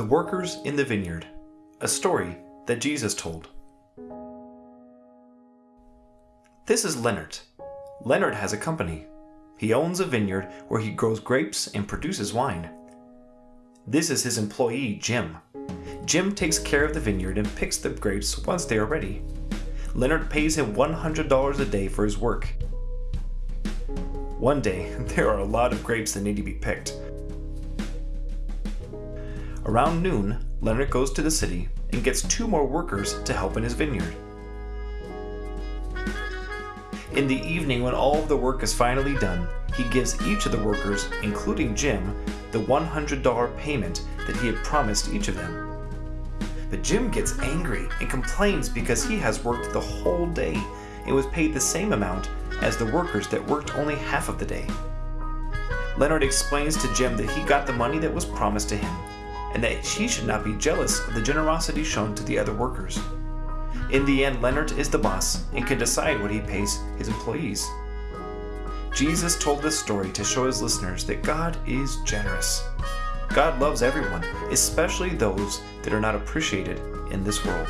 The Workers in the Vineyard, a story that Jesus told. This is Leonard. Leonard has a company. He owns a vineyard where he grows grapes and produces wine. This is his employee, Jim. Jim takes care of the vineyard and picks the grapes once they are ready. Leonard pays him $100 a day for his work. One day, there are a lot of grapes that need to be picked. Around noon, Leonard goes to the city and gets two more workers to help in his vineyard. In the evening, when all of the work is finally done, he gives each of the workers, including Jim, the $100 payment that he had promised each of them. But Jim gets angry and complains because he has worked the whole day and was paid the same amount as the workers that worked only half of the day. Leonard explains to Jim that he got the money that was promised to him and that he should not be jealous of the generosity shown to the other workers. In the end, Leonard is the boss and can decide what he pays his employees. Jesus told this story to show his listeners that God is generous. God loves everyone, especially those that are not appreciated in this world.